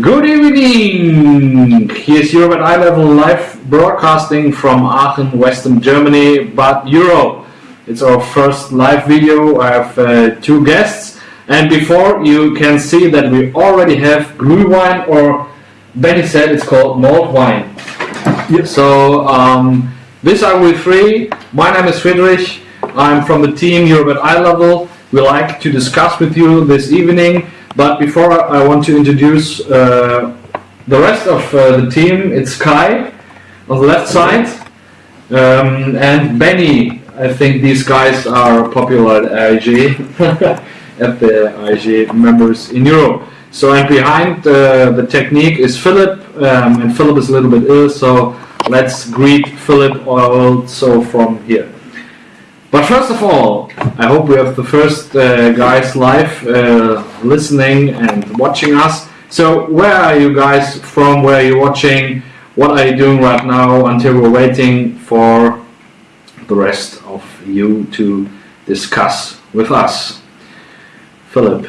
Good evening! Here's Europe at Eye Level live broadcasting from Aachen, Western Germany, but Europe. It's our first live video. I have uh, two guests, and before you can see that we already have Glühwein, or Benny said it's called malt wine. Yep. So, um, these are we three. My name is Friedrich. I'm from the team Europe at Eye Level. We like to discuss with you this evening. But before I want to introduce uh, the rest of uh, the team, it's Kai on the left side um, and Benny. I think these guys are popular at AEGEE, at the AEGEE members in Europe. So and behind uh, the technique is Philip, um, and Philip is a little bit ill, so let's greet Philip also from here. But first of all, I hope we have the first uh, guys live uh, listening and watching us. So where are you guys from? Where are you watching? What are you doing right now until we're waiting for the rest of you to discuss with us? Philip,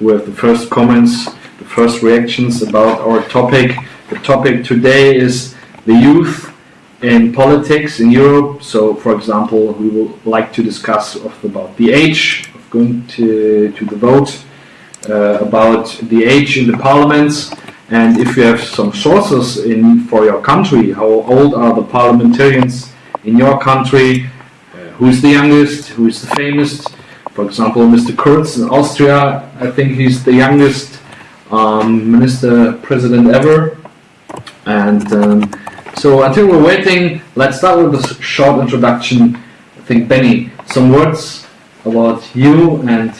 do we have the first comments, the first reactions about our topic? The topic today is the youth in politics in Europe. So, for example, we would like to discuss about the age of going to, to the vote, uh, about the age in the parliaments, and if you have some sources in for your country, how old are the parliamentarians in your country, uh, who is the youngest, who is the famous. For example, Mr. Kurz in Austria, I think he's the youngest um, minister president ever. And um, so until we're waiting, let's start with a short introduction. I think Benny, some words about you and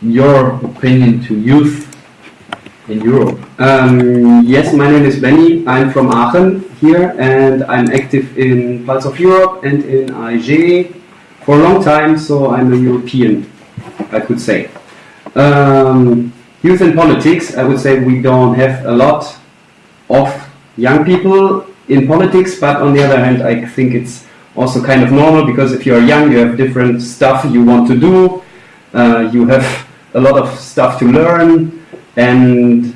your opinion to youth in Europe. Um, yes, my name is Benny. I'm from Aachen here and I'm active in Pulse of Europe and in AEGEE for a long time, so I'm a European, I could say. Um, youth in politics, I would say we don't have a lot of young people in politics, but on the other hand, I think it's also kind of normal because if you're young, you have different stuff you want to do, uh, you have a lot of stuff to learn, and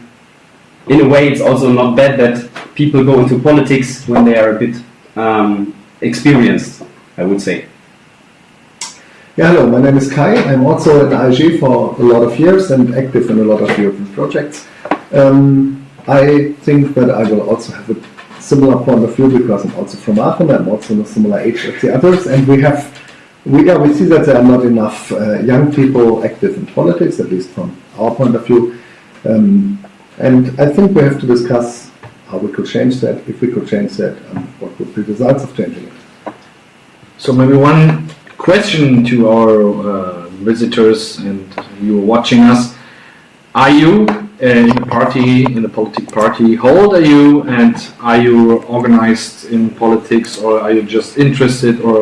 in a way, it's also not bad that people go into politics when they are a bit um, experienced, I would say. Yeah, hello, my name is Kai. I'm also in AEGEE for a lot of years and active in a lot of European projects. Um, I think that I will also have a similar point of view because I'm also from Aachen. I'm also in a similar age as the others, and we have, we, yeah, we see that there are not enough uh, young people active in politics, at least from our point of view. Um, and I think we have to discuss how we could change that, if we could change that, and what would be the results of changing it. So maybe one question to our uh, visitors and you watching us. Are you in the party, in the political party? How old are you and are you organized in politics or are you just interested or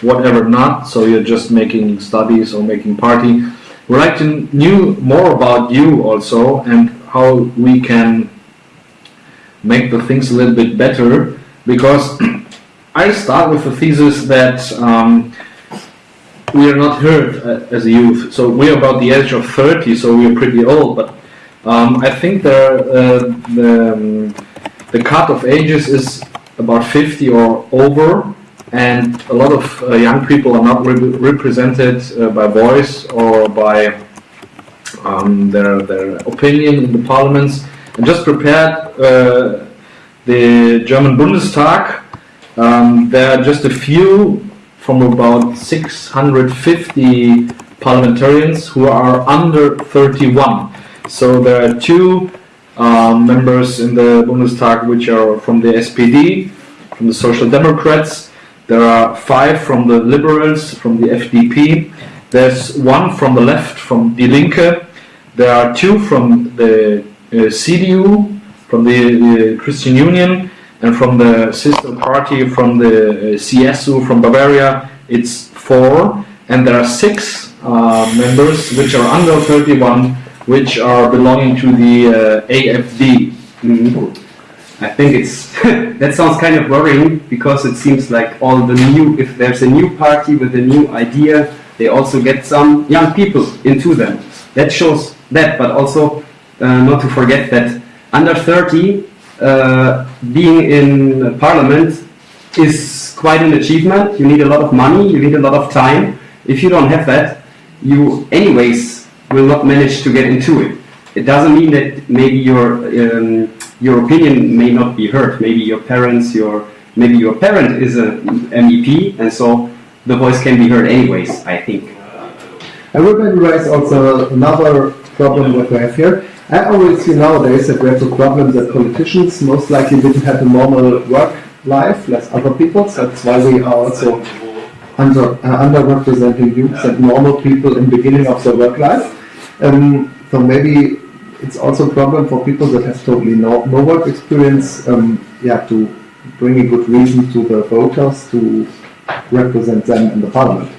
whatever not? So you're just making studies or making party. We'd like to know more about you also and how we can make the things a little bit better because I start with the thesis that um, we are not heard uh, as a youth. So we are about the age of 30, so we are pretty old. But um, I think the, uh, the, um, the cut of ages is about 50 or over. And a lot of uh, young people are not re represented uh, by voice or by um, their, their opinion in the parliaments. I just prepared uh, the German Bundestag um, there are just a few from about 650 parliamentarians who are under 31. So there are two um, members in the Bundestag which are from the SPD, from the Social Democrats. There are five from the Liberals, from the FDP. There's one from the left, from Die Linke. There are two from the uh, CDU, from the uh, Christian Union and from the sister party from the uh, CSU from Bavaria, it's four, and there are six uh, members which are under 31, which are belonging to the uh, AFD. Mm. I think it's that sounds kind of worrying because it seems like all the new, if there's a new party with a new idea, they also get some young people into them. That shows that, but also uh, not to forget that under 30, uh, being in parliament is quite an achievement. You need a lot of money, you need a lot of time. If you don't have that, you anyways will not manage to get into it. It doesn't mean that maybe your um, your opinion may not be heard. Maybe your parents, your maybe your parent is a MEP, and so the voice can be heard anyways. I think. I would maybe raise also another problem what we have here. I always see nowadays that we have the problem that politicians most likely didn't have a normal work life, less other people. So that's why we are also under uh, underrepresenting youth and normal people in beginning of their work life. Um, so maybe it's also a problem for people that have totally no, no work experience. Um, yeah, to bring a good reason to the voters to represent them in the parliament.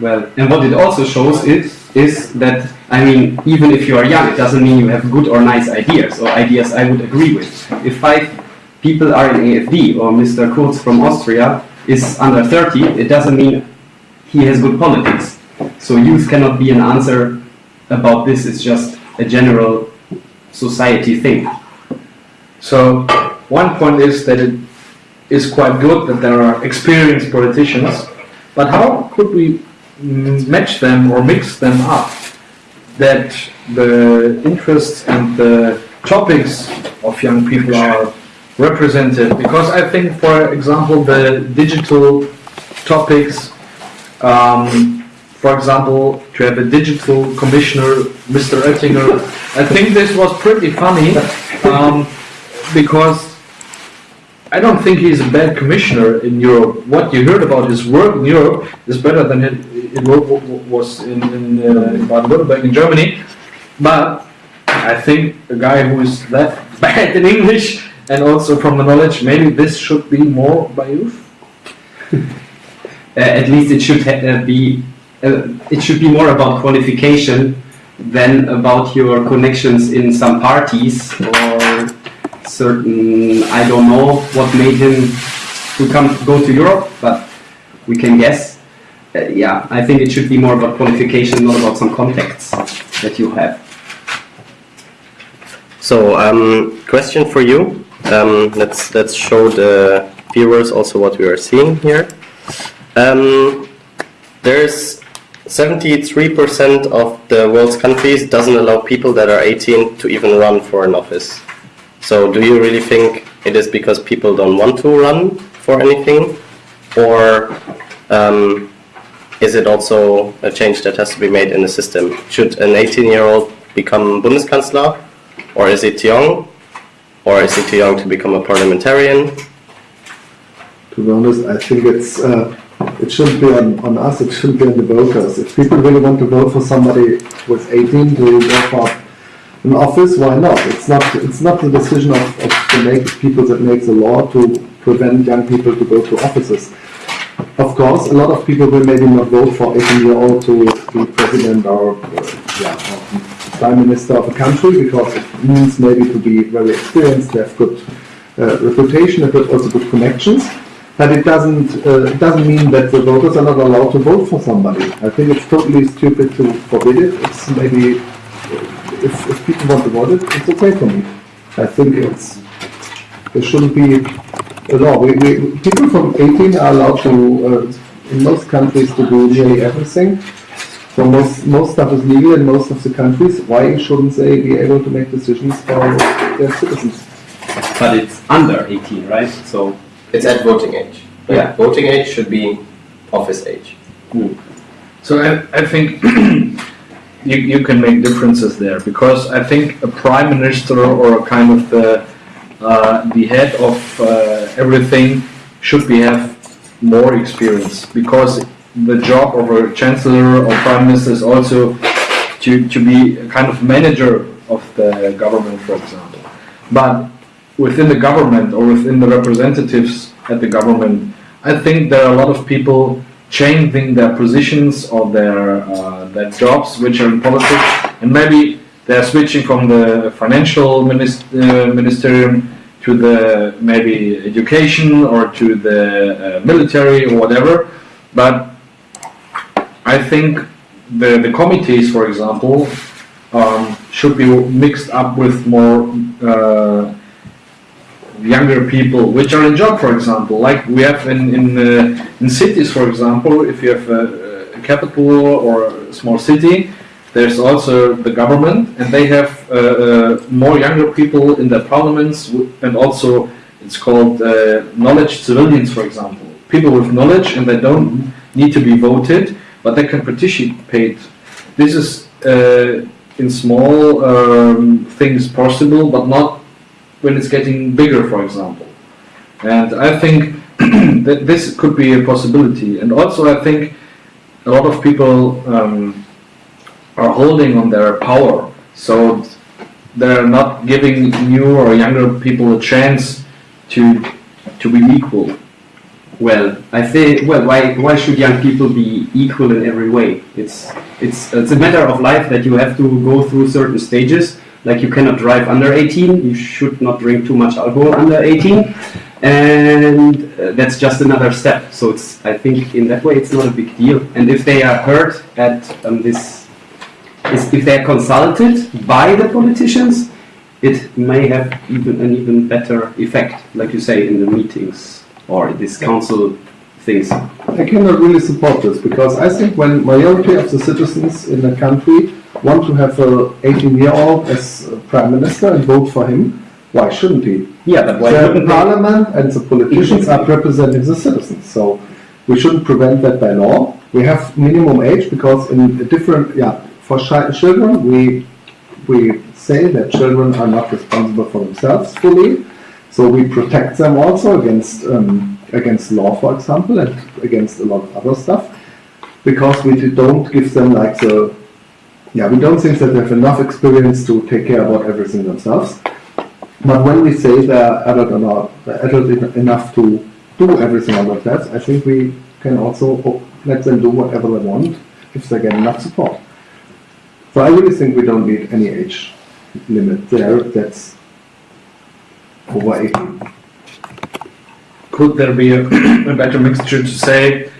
Well, and what it also shows is is that I mean, even if you are young, it doesn't mean you have good or nice ideas or ideas I would agree with. If five people are in AFD or Mr. Kurz from Austria is under 30, it doesn't mean he has good politics. So youth cannot be an answer about this. is just a general society thing. So one point is that it is quite good that there are experienced politicians, but how could we match them or mix them up that the interests and the topics of young people are represented? Because I think, for example, the digital topics, um, for example, to have a digital commissioner, Mr. Oettinger, I think this was pretty funny. Um, because I don't think he's a bad commissioner in Europe. What you heard about his work in Europe is better than it, it wa- wa- was in, in, uh, in Baden-Württemberg in Germany. But I think a guy who is that bad in English and also from the knowledge, maybe this should be more by youth. Uh, at least it should uh, be it should be more about qualification than about your connections in some parties or certain I don't know what made him to come go to Europe, but we can guess. Uh, yeah, I think it should be more about qualification, not about some contacts that you have. So, um, question for you. Um, let's let's show the viewers also what we are seeing here. Um, there's 73% of the world's countries doesn't allow people that are 18 to even run for an office. So, do you really think it is because people don't want to run for anything, or um, is it also a change that has to be made in the system? Should an 18-year-old become Bundeskanzler? Or is it too young? Or is it too young to become a parliamentarian? To be honest, I think it's uh, it shouldn't be on, on us. It shouldn't be on the voters. If people really want to vote for somebody is 18 to go for an office, why not? It's not it's not the decision of, of the make, people that make the law to prevent young people to go to offices. Of course, a lot of people will maybe not vote for 18 year old to be president or, uh, yeah, prime minister of a country because it means maybe to be very experienced, to have good uh, reputation, good, also good connections. But it doesn't uh, it doesn't mean that the voters are not allowed to vote for somebody. I think it's totally stupid to forbid it. It's maybe uh, if, if people want to vote it, it's okay for me. I think it's there shouldn't be a law. We, we, people from 18 are allowed to, uh, in most countries, to do nearly everything. So most, most stuff is legal in most of the countries. Why shouldn't they be able to make decisions for their citizens? But it's under 18, right? So It's at voting age. right? Yeah. Voting age should be office age. So I, I think you, you can make differences there because I think a prime minister or a kind of the uh, the head of uh, everything should be have more experience because the job of a chancellor or prime minister is also to, to be a kind of manager of the government, for example. But within the government or within the representatives at the government, I think there are a lot of people changing their positions or their uh, their jobs which are in politics, and maybe they're switching from the financial minist- uh, ministerium to the maybe education or to the uh, military or whatever. But I think the the committees, for example, um, should be mixed up with more uh, younger people which are in job, for example. Like we have in in, uh, in cities, for example, if you have a, a capital or a small city, there's also the government, and they have uh, uh, more younger people in their parliaments, and also it's called uh, knowledge civilians, for example. People with knowledge, and they don't need to be voted, but they can participate. This is uh, in small um, things possible, but not when it's getting bigger, for example. And I think that this could be a possibility. And also, I think a lot of people um, are holding on their power, so they're not giving new or younger people a chance to to be equal. Well, I say, well, why, why should young people be equal in every way? It's, it's, it's a matter of life that you have to go through certain stages. Like you cannot drive under 18, you should not drink too much alcohol under 18, and uh, that's just another step. So it's, I think in that way it's not a big deal. And if they are heard at um, this, is if they are consulted by the politicians, it may have even an even better effect, like you say, in the meetings or this council things. I cannot really support this because I think when majority of the citizens in a country want to have a 18 year old as prime minister and vote for him, why shouldn't he? Yeah, but why the parliament and the politicians are representing the citizens, so we shouldn't prevent that by law. We have minimum age because in a different, yeah, for chi- children, we we say that children are not responsible for themselves fully, so we protect them also against um, against law, for example, and against a lot of other stuff, because we don't give them like the yeah, we don't think that they have enough experience to take care about everything themselves. But when we say they're adult enough, they're adult enough to do everything on themselves, I think we can also let them do whatever they want if they get enough support. So I really think we don't need any age limit there. That's over 18. Could there be a, a better mixture to say,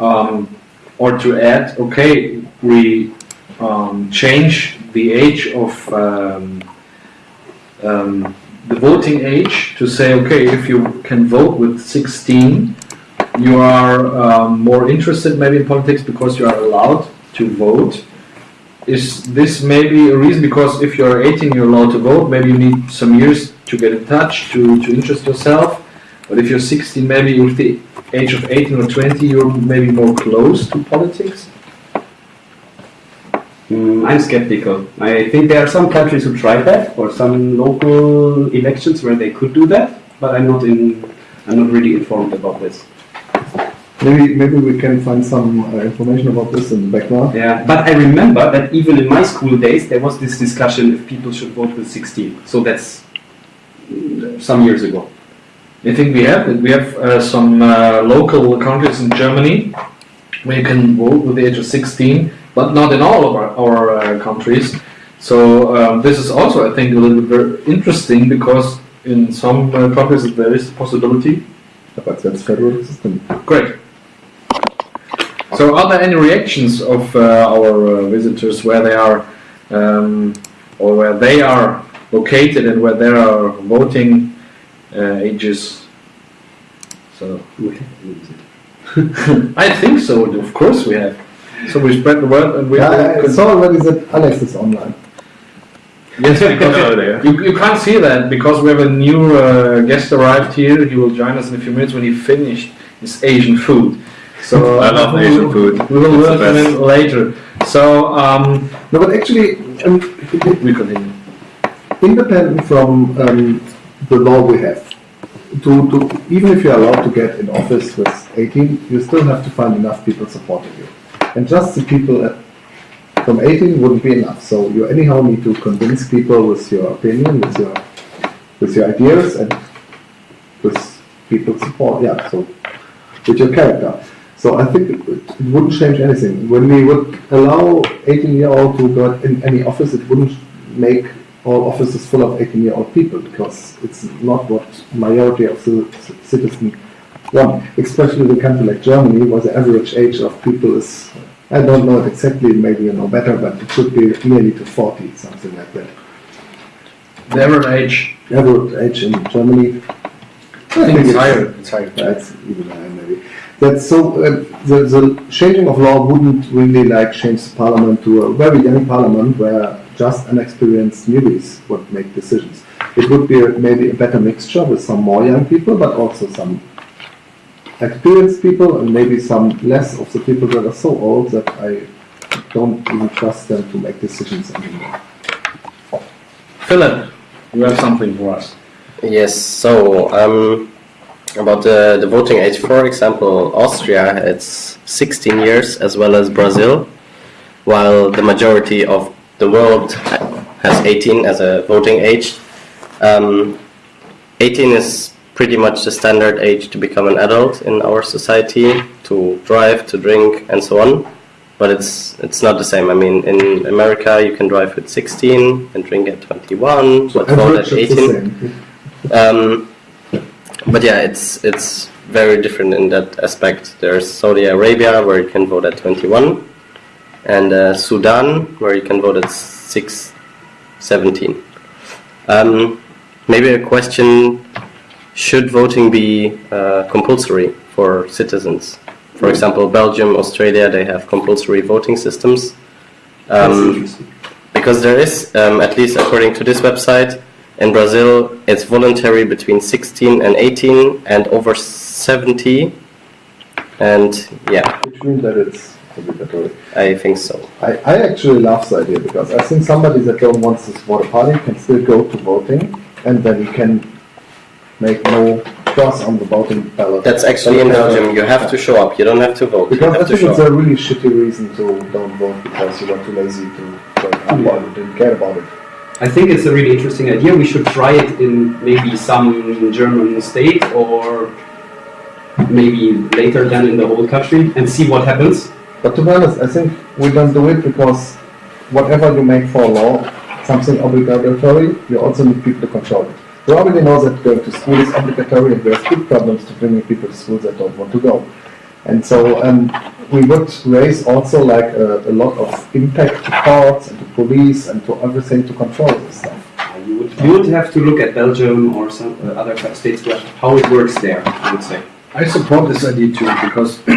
um, or to add, okay, we um, change the age of um, um, the voting age to say, okay, if you can vote with 16, you are um, more interested maybe in politics because you are allowed to vote. Is this maybe a reason? Because if you're 18, you're allowed to vote. Maybe you need some years to get in touch, to, to interest yourself. But if you're 16, maybe with the age of 18 or 20, you're maybe more close to politics. Mm, I'm skeptical. I think there are some countries who tried that, or some local elections where they could do that, but I'm not in. I'm not really informed about this. Maybe maybe we can find some uh, information about this in the background. Yeah, but I remember that even in my school days there was this discussion if people should vote with 16. So that's mm, some years ago. I think we have. We have uh, some uh, local countries in Germany where you can vote with the age of 16, but not in all of our, our uh, countries. So um, this is also, I think, a little bit very interesting because in some uh, countries there is a possibility. But that's federal system. Great. So are there any reactions of uh, our uh, visitors where they are um, or where they are located and where there are voting uh, ages? So I think so. Of course we have. So we spread the word and we. Yeah, I saw already that Alex is online. Yes, because you, you can't see that because we have a new uh, guest arrived here. He will join us in a few minutes when he finished his Asian food. So I love we Asian will- food. We will It's learn the from him later. So um, No, but actually, um, we continue. independent from um, the law we have, to, to even if you're allowed to get in office with 18, you still have to find enough people supporting you. And just the people at, from 18 wouldn't be enough. So you anyhow need to convince people with your opinion, with your with your ideas, and with people's support. Yeah, so with your character. So I think it, it wouldn't change anything. When we would allow 18 year old to go in any office, it wouldn't make all offices full of 18 year old people because it's not what majority of the c- citizens want. Especially in a country like Germany, where the average age of people is I don't know it exactly, maybe you know better, but it should be nearly to 40, something like that. The average age, Average age in Germany, I think it's higher. It's higher. That's even higher maybe. That's so, uh, the, the changing of law wouldn't really like change the parliament to a very young parliament where just inexperienced newbies would make decisions. It would be a, maybe a better mixture with some more young people, but also some experienced people and maybe some less of the people that are so old that I don't even trust them to make decisions anymore. Philip, you have something for us. Yes, so um, about the, the voting age, for example, Austria, it's 16 years as well as Brazil, while the majority of the world has 18 as a voting age. Um, 18 is pretty much the standard age to become an adult in our society, to drive, to drink, and so on. But it's it's not the same. I mean, in America, you can drive at 16 and drink at 21, but vote at Average is the 18. Um, but yeah, it's it's very different in that aspect. There's Saudi Arabia where you can vote at 21, and uh, Sudan where you can vote at 6, 17. Um, maybe a question: Should voting be uh, compulsory for citizens? For example, Belgium, Australia, they have compulsory voting systems. Um, because there is, um, at least according to this website, in Brazil, it's voluntary between 16 and 18 and over 70. And yeah, Which means that it's obligatory. I think so. I, I actually love the idea because I think somebody that don't want to support a party can still go to voting and then you can make no cross on the voting ballot. That's actually in Belgium. You have to show up. You don't have to vote. Because I think it's up. a really shitty reason to don't vote because you were too lazy to vote or you didn't care about it. I think it's a really interesting idea. We should try it in maybe some German state or maybe later than in the whole country and see what happens. But to be honest, I think we don't do it because whatever you make for law, something obligatory, you also need people to control it. We already know that going to school is obligatory and there's big problems to bringing people to school that don't want to go. And so um, we would raise also like a, a lot of impact to courts and to police and to everything to control this stuff. You would, you would have to look at Belgium or some uh, other states where, how it works there, I would say. I support this idea too because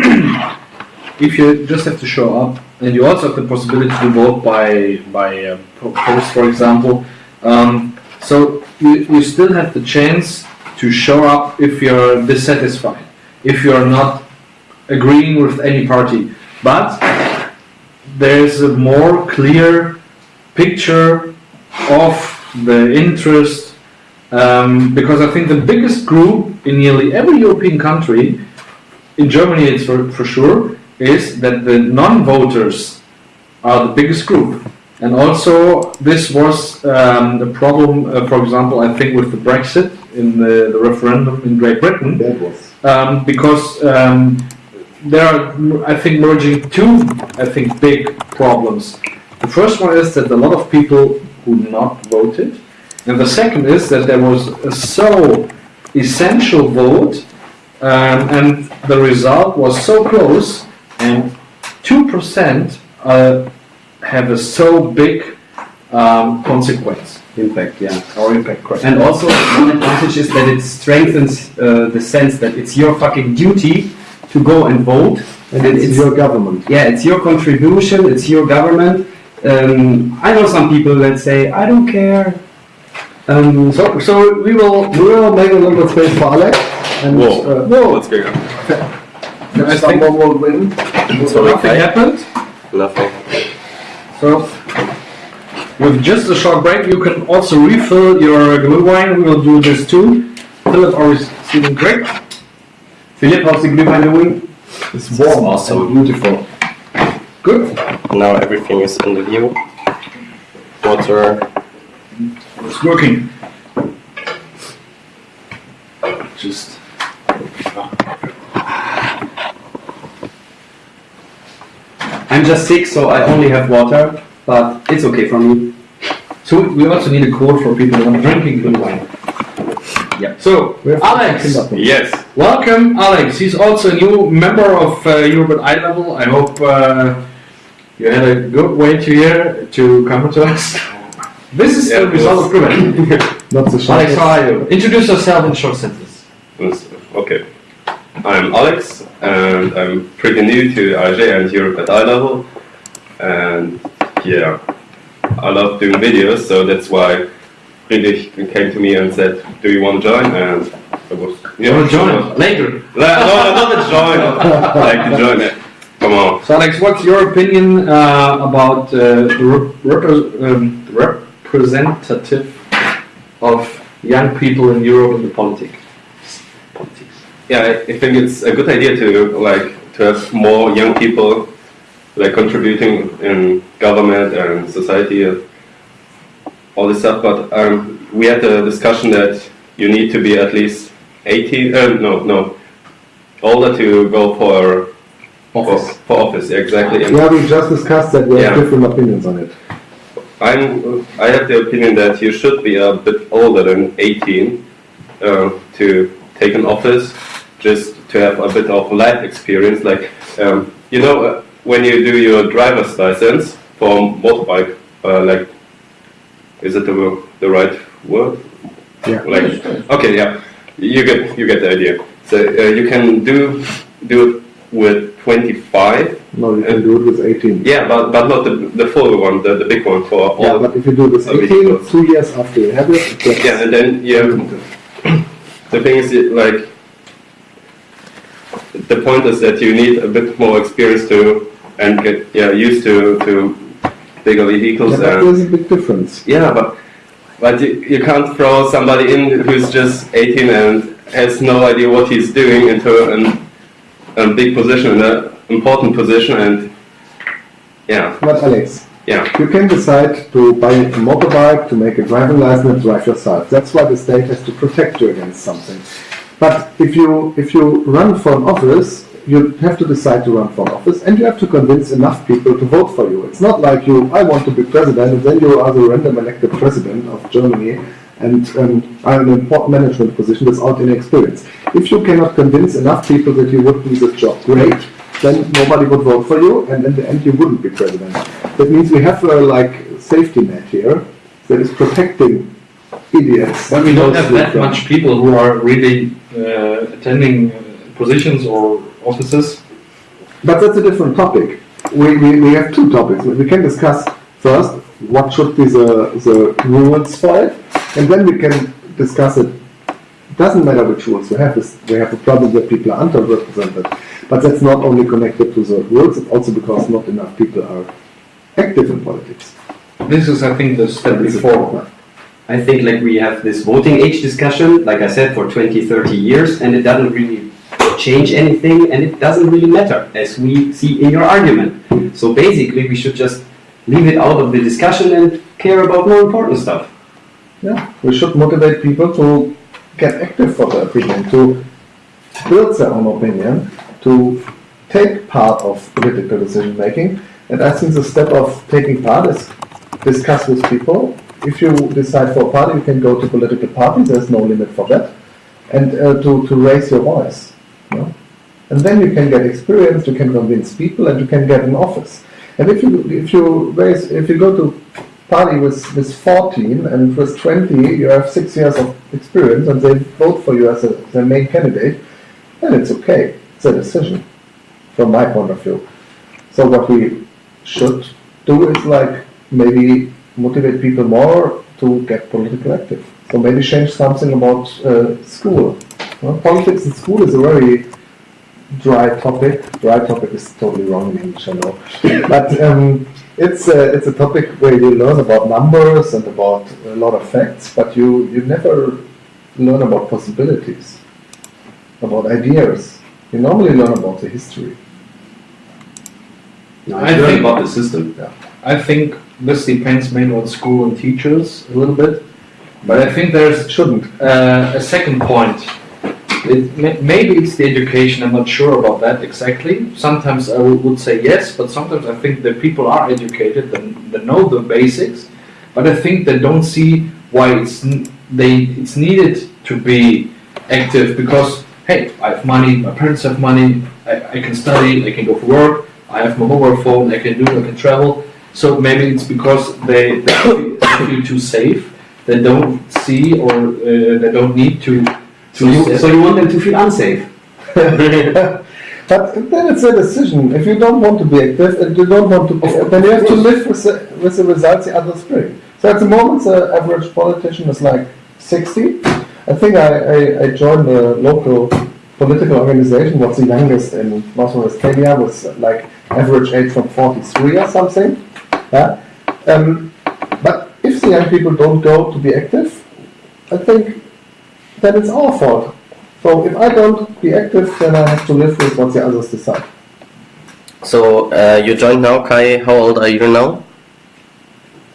if you just have to show up and you also have the possibility to vote by by uh, post, for example, um, so you, you still have the chance to show up if you're dissatisfied, if you're not agreeing with any party, but there's a more clear picture of the interest um, because I think the biggest group in nearly every European country, in Germany it's for, for sure, is that the non-voters are the biggest group. And also, this was um, the problem, uh, for example, I think with the Brexit in the, the referendum in Great Britain, That was. um, because um, there are, I think, merging two, I think, big problems. The first one is that a lot of people who not voted, and the second is that there was a so essential vote, um, and the result was so close, and two percent uh, have a so big um, consequence Impact, yeah. or impact. correct. And also, one advantage is that it strengthens uh, the sense that it's your fucking duty to go and vote. And it's your government. yeah, it's your contribution, it's your government. Um, I know some people that say, I don't care. Um, So, so we will. We will make a little bit space for Alex and Whoa. uh, Whoa! What's going on? I think someone will win. so nothing happened. Nothing. So, with just a short break, you can also refill your glue wine. We will do this too. Philip always sitting great. Philipp, how's the Glühwein doing? It's warm awesome. and beautiful. Good. Now everything is in the view. Water. It's working. Just. I'm just sick, so I only have water, but it's okay for me. So we also need a code for people who are drinking good wine. Yeah. So, We have Alex, Yes. welcome, Alex. He's also a new member of uh, Europe at Eye Level. I hope uh, You had a good wait here to come to us. This is Yeah, the result of Privet. Not the Alex, shortest. how are you? Introduce yourself in short sentence. Okay. I'm Alex, and I'm pretty new to AEGEE and Europe at eye level. And yeah, I love doing videos, so that's why Friedrich came to me and said, "Do you want to join?" And I was, You want to sure. join later? La- No, no, not to join. like to join it. Come on. So Alex, what's your opinion uh, about uh, rep- repre- um, representative of young people in Europe in the politics? Politics. Yeah, I I think it's a good idea to like to have more young people like contributing in government and society and all this stuff. But um, we had a discussion that you need to be at least 18. Uh, no, no, older to go for Office. For, for office, exactly. And Yeah, we just discussed that we have Yeah. different opinions on it. I'm I have the opinion that you should be a bit older than 18 uh, to take an office, just to have a bit of life experience. Like um, you know, uh, when you do your driver's license for motorbike, uh, like is it the the right word? Yeah. Like okay, yeah, you get you get the idea. So uh, you can do do it with 25. No, you can do it with 18. Yeah, but but not the the full one, the, the big one for all. Yeah, but if you do this Oh, really 18, close. two years after you have it, Yeah, and then you have, the thing is, like, the point is that you need a bit more experience to and get yeah used to to bigger vehicles and there's a big difference. yeah, but but you, you can't throw somebody in who's just 18 and has no idea what he's doing into an, a big position, an important position, and yeah, But Alex, yeah. you can decide to buy a motorbike, to make a driving license and drive yourself. That's why the state has to protect you against something. But if you if you run for an office, you have to decide to run for office, and you have to convince enough people to vote for you. It's not like you, I want to be president, and then you are the random elected president of Germany, and um, are in an important management position without any experience. If you cannot convince enough people that you would do this job great, then nobody would vote for you, and in the end you wouldn't be president. That means we have a like safety net here that is protecting idiots. But we don't have that much people who are really attending uh, positions or offices. But that's a different topic. We, we, we have two topics. We can discuss first what should be the, the rules for it, and then we can discuss it. Doesn't matter which rules we have. This, we have a problem that people are underrepresented, but that's not only connected to the rules. It's also because not enough people are active in politics. This is, I think, the step before. I think like we have this voting age discussion, like I said, for 20, 30 years, and it doesn't really change anything, and it doesn't really matter, as we see in your argument. So basically, we should just leave it out of the discussion and care about more important stuff. Yeah, we should motivate people to get active for their opinion, to build their own opinion, to take part of political decision making. And I think the step of taking part is discuss with people. If you decide for a party, you can go to political parties. There's no limit for that, and uh, to to raise your voice. You know? And then you can get experience. You can convince people, and you can get an office. And if you if you raise if you go to party with, with 14 and with 20 you have six years of experience and they vote for you as a, their main candidate, then it's okay. It's a decision from my point of view. So what we should do is like maybe motivate people more to get political active. So maybe change something about uh, school. Well, politics in school is a very dry topic. Dry topic is totally wrong in English, I know. But um, it's a, it's a topic where you learn about numbers and about a lot of facts, but you, you never learn about possibilities, about ideas. You normally learn about the history. I I learn think- about the system. Yeah. I think this depends mainly on school and teachers a little bit. But I think there's Shouldn't. uh, a second point. It, may- maybe it's the education, I'm not sure about that exactly. Sometimes I would say yes, but sometimes I think that people are educated they know the basics, but I think they don't see why it's, they, it's needed to be active because, hey, I have money, my parents have money, I, I can study, I can go for work, I have my mobile phone, I can do, I can travel. So maybe it's because they, they feel- feel too safe, they don't see or uh, they don't need to. So you, so you want them to feel unsafe? But then it's a decision. If you don't want to be active and you don't want to be, then you have to live with the, with the results the others bring. So at the moment, the average politician is like 60. I think I, I, I joined a local political organization, what's the youngest in North Rhine-Westphalia, was like average age from 43 or something. Yeah? Um, but if the young people don't go to be active, I think then it's our fault. So if I don't be active, then I have to live with what the others decide. So uh, you joined now, Kai. How old are you now?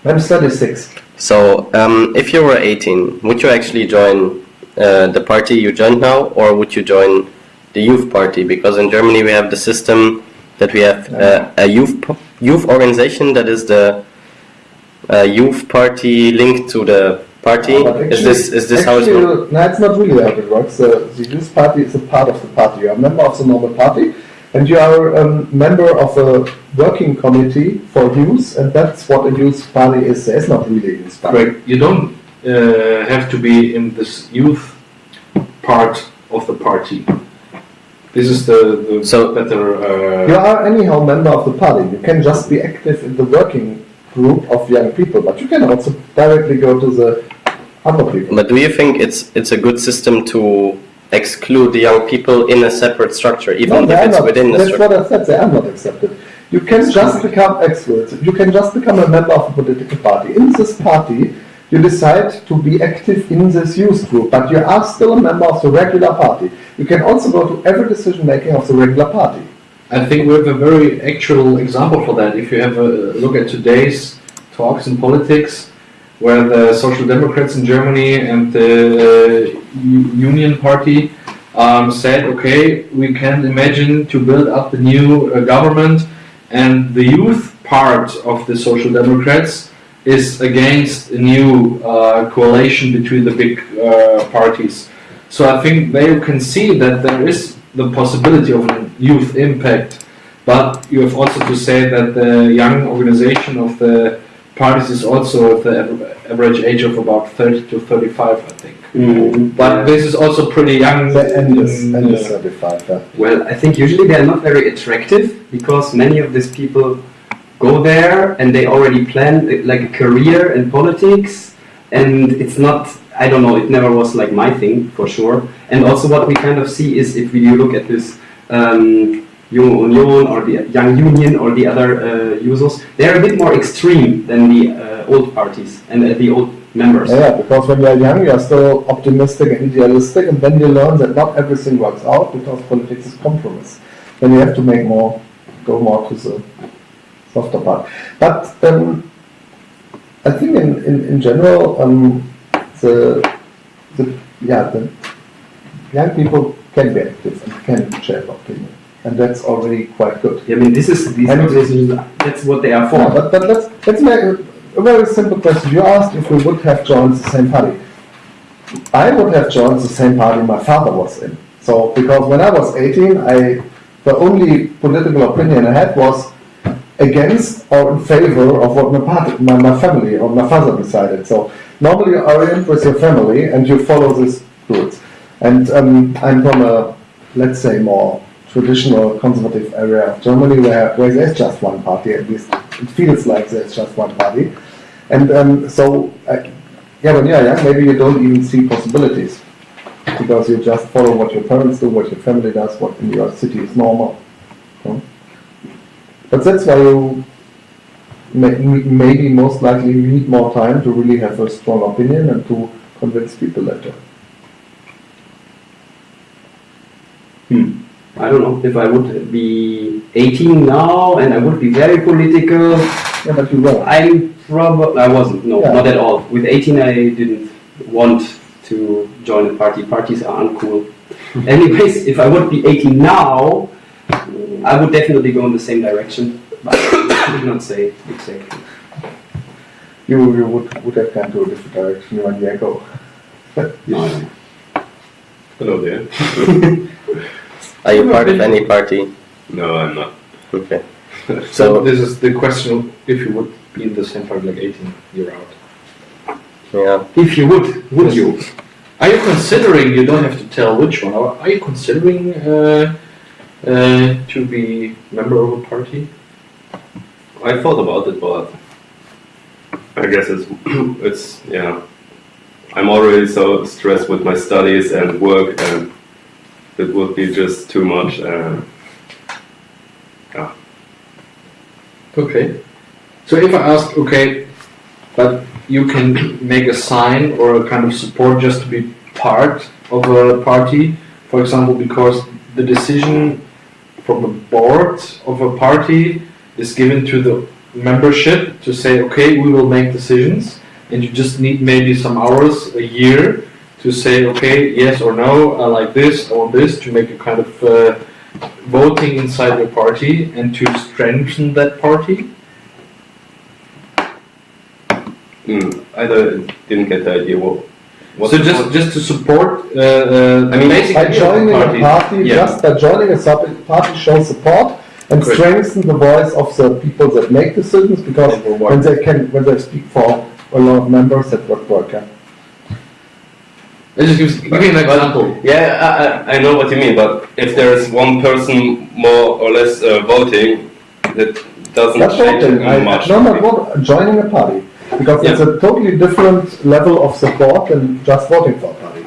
I'm 36. So um, if you were 18, would you actually join uh, the party you joined now, or would you join the youth party? Because in Germany we have the system that we have uh, a youth youth organization that is the uh, youth party linked to the party. But is this is this how it's actually, works? No, it's not really how it works. The, the youth party is a part of the party. You are a member of the normal party, and you are a um, member of a working committee for youth, and that's what a youth party is. It's not really a youth party. Correct. You don't uh, have to be in this youth part of the party. This is the, the So- better. You Uh, are anyhow member of the party. You can just be active in the working group of young people, but you can also directly go to the other people. But do you think it's it's a good system to exclude the young people in a separate structure, even No, if it's not. within the That's structure? what I said. They are not accepted. You can just become experts. You can just become a member of a political party. In this party, you decide to be active in this youth group, but you are still a member of the regular party. You can also go to every decision making of the regular party. I think we have a very actual example for that. If you have a look at today's talks in politics, where the Social Democrats in Germany and the uh, Union Party um, said, okay, we can imagine to build up a new uh, government, and the youth part of the Social Democrats is against a new uh, coalition between the big uh, parties. So I think they can see that there is the possibility of a youth impact, but you have also to say that the young organization of the parties is also at the average age of about 30 to 35, I think. Mm, But this is also pretty young. The end is, in, end is uh, 35. Yeah. Well, I think usually they're not very attractive because many of these people go there and they already plan like a career in politics, and it's not. I don't know. It never was like my thing for sure. And also, what we kind of see is if we look at this. Um, Junge Union or the Young Union or the other uh, Jusos, they're a bit more extreme than the uh, old parties and uh, the old members. Yeah, because when you are young, you are still optimistic and idealistic, and then you learn that not everything works out because politics is compromise. Then you have to make more, go more to the softer part. But um, I think in, in, in general, um, the, the yeah the young people can be active and can share opinion, and that's already quite good. I mean, this is these organizations, that's what they are for. Yeah, but, but let's, let's make a, a very simple question. You asked if we would have joined the same party. I would have joined the same party my father was in. So, because when I was 18, I, the only political opinion I had was against or in favor of what my my, my family or my father decided. So, normally you orient with your family and you follow these rules. And um, I'm from a, let's say, more traditional conservative area of Germany where, where there's just one party, at least it feels like there's just one party. And um, so, uh, yeah, when you're young, maybe you don't even see possibilities because you just follow what your parents do, what your family does, what in your city is normal. But that's why you may, maybe most likely need more time to really have a strong opinion and to convince people later. Hmm. I don't know if I would be 18 now and I would be very political. Yeah, but you won't. I probably I wasn't. No, Yeah. not at all. With 18, I didn't want to join a party. Parties are uncool. Anyways, if I would be 18 now, I would definitely go in the same direction. But I could not say exactly. You, you would, would have gone to a different direction one year ago. No, no. Hello there. Are you part of any party? No, I'm not. Okay. So So this is the question: if you would be in the same party like 18, you're out. yeah, If you would, would you? Are you considering? You don't have to tell which one. Are you considering uh, uh, to be member of a party? I thought about it, but I guess it's it's yeah. I'm already so stressed with my studies and work, and it would be just too much. Yeah, Okay. So if I ask, okay, but you can make a sign or a kind of support just to be part of a party, for example, because the decision from the board of a party is given to the membership to say, okay, we will make decisions, and you just need maybe some hours a year to say, okay, yes or no, I like this, I want this, to make a kind of uh, voting inside your party and to strengthen that party. mm, I didn't get the idea. What? What so just just to support uh, uh, I mean, basic By joining the a party. party, Yeah. just by joining a sub party shows support and Correct. strengthen the voice of the people that make decisions because when they can, when they speak for a lot of members, that would work. Yeah. Let's just give, give me an example. Yeah, I, I, I know what you mean, but if there's one person more or less uh, voting, that doesn't That's change voting. it I, much. no, no, what, joining a party. Because it's a totally different level of support than just voting for a party.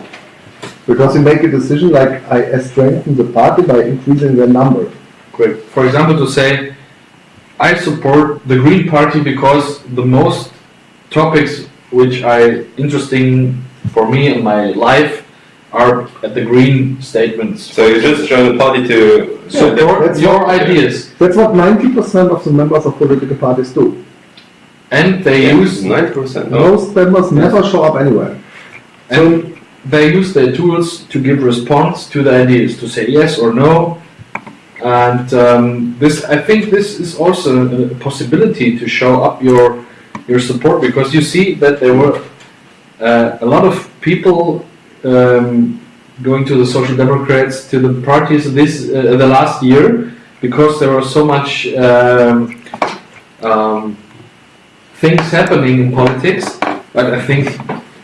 Because you make a decision like I strengthen the party by increasing their number. Great. For example, to say, I support the Green Party because the most topics which are interesting for me in my life are at the Green statements. So you just join the party to Support that's your what- ideas, That's what 90% of the members of political parties do. And they use ninety percent. Most members never show up anywhere. And they use their tools to give response to the ideas, to say yes or no. And um, this, I think, this is also a possibility to show up your your support because you see that there were uh, a lot of people um, going to the Social Democrats to the parties this uh, the last year because there was so much um, um, things happening in politics. But I think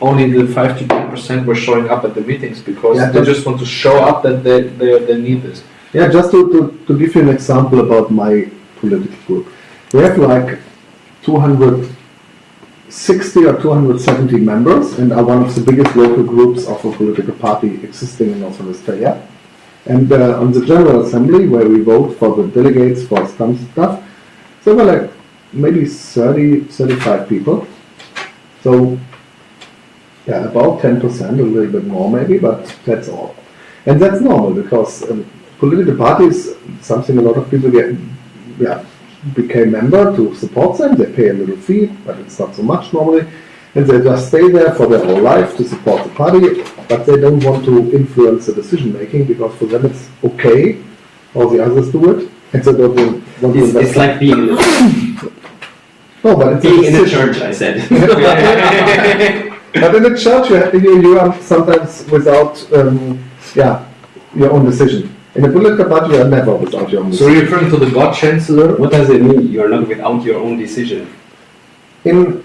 only the five to ten percent were showing up at the meetings because Yeah, they just want to show up that they, they, they need this. Yeah, just to, to, to give you an example about my political group. We have like 260 or 270 members and are one of the biggest local groups of a political party existing in North Rhine-Westphalia. And uh, on the General Assembly, where we vote for the delegates for some stuff, there were like maybe 30, 35 people. So, yeah, about 10%, a little bit more maybe, but that's all. And that's normal because um, political parties, something a lot of people get, yeah, became member to support them. They pay a little fee, but it's not so much normally. And they just stay there for their whole life to support the party, but they don't want to influence the decision making because for them it's okay, all the others do it. And they don't want to It's, it's like being no, but it's being in a decision. church, I said. But in the church, you, have, you, you are sometimes without, um, yeah, your own decision. In a political party, you are never without your own So decision. you're referring to the God Chancellor? what does it mean? You're not without your own decision. in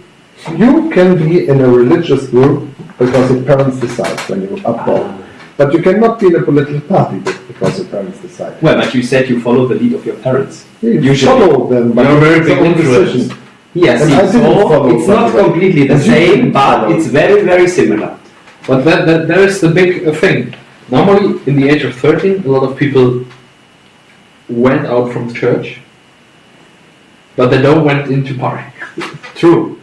you can be in a religious group because your parents decide when you are born. But you cannot be in a political party because your parents decide. Well, but you said you follow the lead of your parents. You Usually. follow them, but You're a very big influence. decision. Yes, And it's, didn't it's not completely the same, but follow. it's very, very similar. But that, that, that is the big uh, thing. Normally, in the age of 13, a lot of people went out from church, but they don't went into party. True.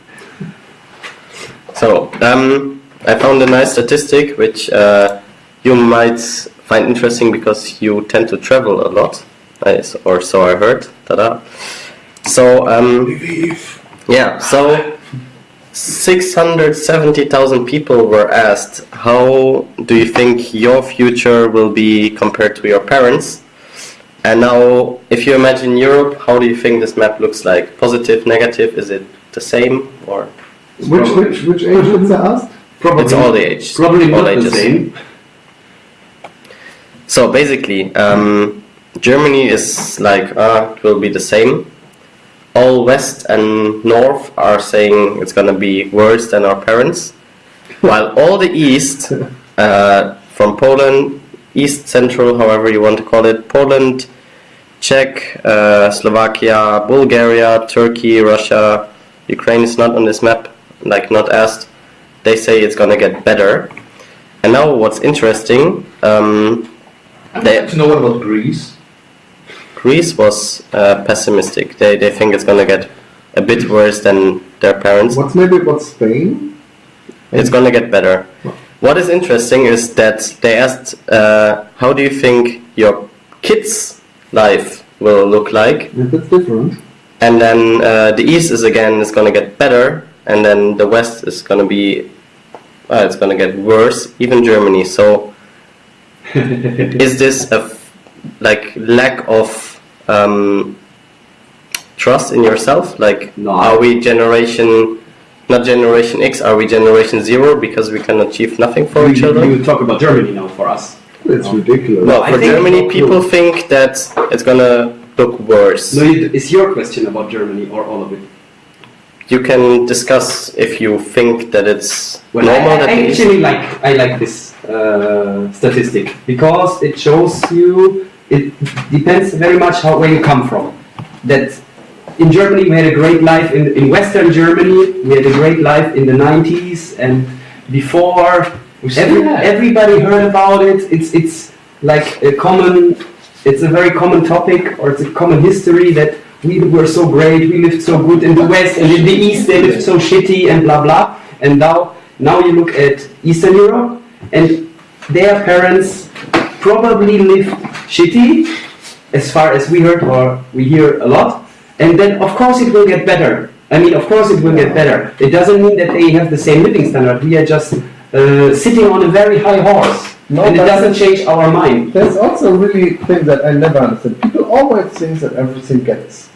So, um, I found a nice statistic which uh, you might find interesting because you tend to travel a lot, or so I heard. Tada. So, um, yeah, so 670,000 people were asked, how do you think your future will be compared to your parents? And now, if you imagine Europe, how do you think this map looks like? Positive, negative? Is it the same or? Which, which, which age is asked? Probably, It's all the ages. Probably all not the same. So basically, um, Germany is like uh, it will be the same, all west and north are saying it's gonna be worse than our parents, while all the east, uh, from Poland, east central, however you want to call it, Poland, Czech, uh, Slovakia, Bulgaria, Turkey, Russia, Ukraine is not on this map, like not asked. They say it's gonna get better. And now what's interesting, um, I'd like to know what about Greece. Greece was uh, pessimistic. They, they think it's gonna get a bit worse than their parents. What's maybe about Spain? It's gonna get better. What is interesting is that they asked, uh, how do you think your kids' life will look like? Yeah, that's different. And then uh, the east is again is gonna get better, and then the west is gonna be, uh, it's gonna get worse. Even Germany. So, is this a f- like lack of um, trust in yourself? Like, No. are we generation, not generation X? Are we generation zero because we can achieve nothing for each you, other? you talk about Germany now for us. It's ridiculous. No, I for think- Germany, people think that it's gonna look worse. No, it- it's your question about Germany or all of it. you can discuss if you think that it's Well, normal I, that I the actually like I like this uh, statistic because it shows you it depends very much how where you come from. That in Germany we had a great life in, in Western Germany we had a great life in the 90s and before every, everybody heard about it. It's it's like a common it's a very common topic or it's a common history that we were so great, we lived so good in the West and in the East they lived so shitty and blah blah. And now now you look at Eastern Europe and their parents probably live shitty as far as we heard or we hear a lot. And then of course it will get better. I mean of course it will get better. It doesn't mean that they have the same living standard. We are just uh, sitting on a very high horse. No, and it doesn't change our mind. There's also really thing that I never understood. People always think that everything gets,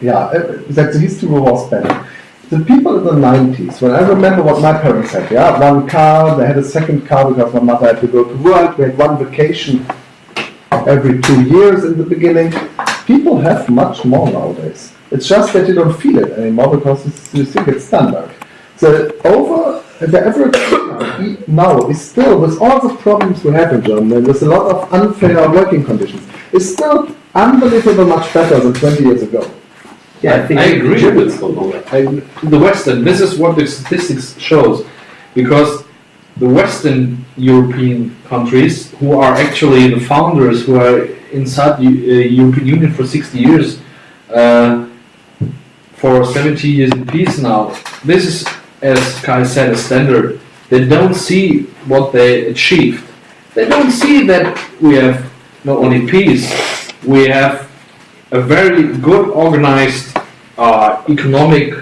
yeah, that the history was better. The people in the 90s, when I remember what my parents had, yeah, one car, they had a second car because my mother had to go to work, we had one vacation every two years in the beginning. People have much more nowadays. It's just that you don't feel it anymore because you think it's standard. So over the average now is still, with all the problems we have in Germany, with a lot of unfair working conditions, is still unbelievable much better than 20 years ago. Yeah, I think I agree with. I, the Western, this is what the statistics shows, because the Western European countries, who are actually the founders, who are inside the uh, European Union for 60 years, uh, for 70 years in peace now, this is, as Kai said, a standard. They don't see what they achieved. They don't see that we have not only peace, we have a very good organized uh, economic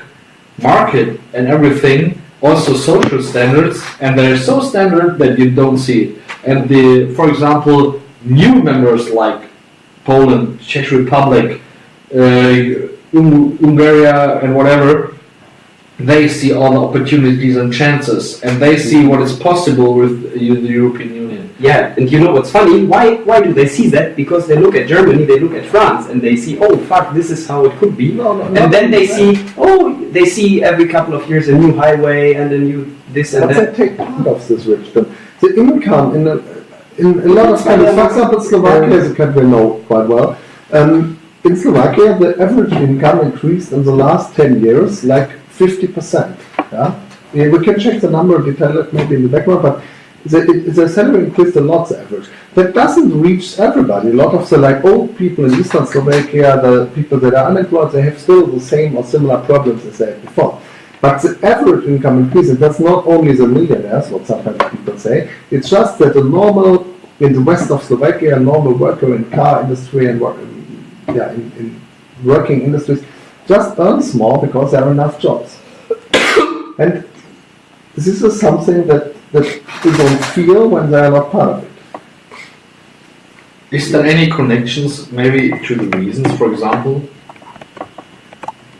market and everything, also social standards, and they're so standard that you don't see it. And the, for example, new members like Poland, Czech Republic, uh, Hungary, and whatever, they see all the opportunities and chances, and they see what is possible with the European. Yeah, and you know what's funny? Why why do they see that? Because they look at Germany, they look at France, and they see, oh fuck, this is how it could be. No, no, And then they only see, oh, they see every couple of years a new highway and a new this and But that. they take part of this richdom. The income in a, in a lot of countries, for example, Slovakia is a country I know quite well. Um, in Slovakia, the average income increased in the last 10 years like 50%. Yeah? Yeah, we can check the number, detail it maybe in the background, but the, the salary increased a lot, the average. That doesn't reach everybody. A lot of the like old people in Eastern Slovakia, the people that are unemployed, they have still the same or similar problems as they had before. But the average income increases. That's not only the millionaires, what sometimes people say. It's just that the normal, in the west of Slovakia, normal worker in car industry and work, yeah, in, in working industries just earns more because there are enough jobs. and this is something that, that they don't feel when they are not part of it. Is there any connections maybe to the reasons, for example?